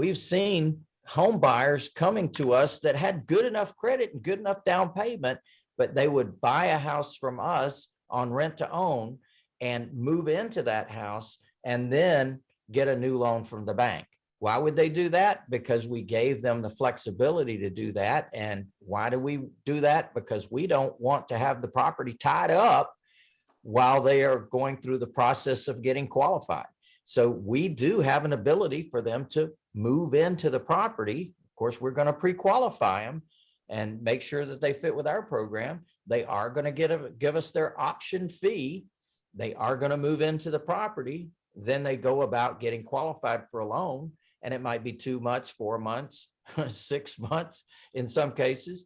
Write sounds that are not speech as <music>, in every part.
we've seen home buyers coming to us that had good enough credit and good enough down payment, but they would buy a house from us on rent to own and move into that house and then get a new loan from the bank. Why would they do that? Because we gave them the flexibility to do that. And why do we do that? Because we don't want to have the property tied up while they are going through the process of getting qualified. So we do have an ability for them to move into the property. Of course, we're going to pre-qualify them and make sure that they fit with our program. They are going to get a, give us their option fee. They are going to move into the property. Then they go about getting qualified for a loan and it might be two months, four months, <laughs> six months in some cases.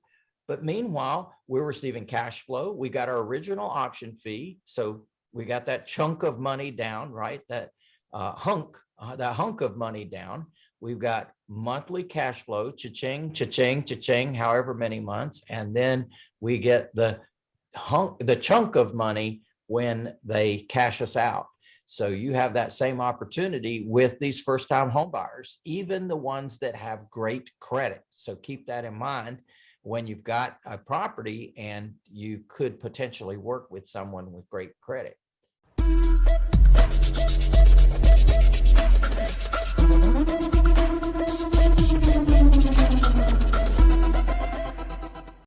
But meanwhile, we're receiving cash flow. We got our original option fee. So we got that chunk of money down, right? That uh, hunk, uh, that hunk of money down. We've got monthly cash flow, cha-ching, cha-ching, cha-ching, however many months. And then we get the hunk, the chunk of money when they cash us out. So you have that same opportunity with these first time homebuyers, even the ones that have great credit. So keep that in mind when you've got a property and you could potentially work with someone with great credit.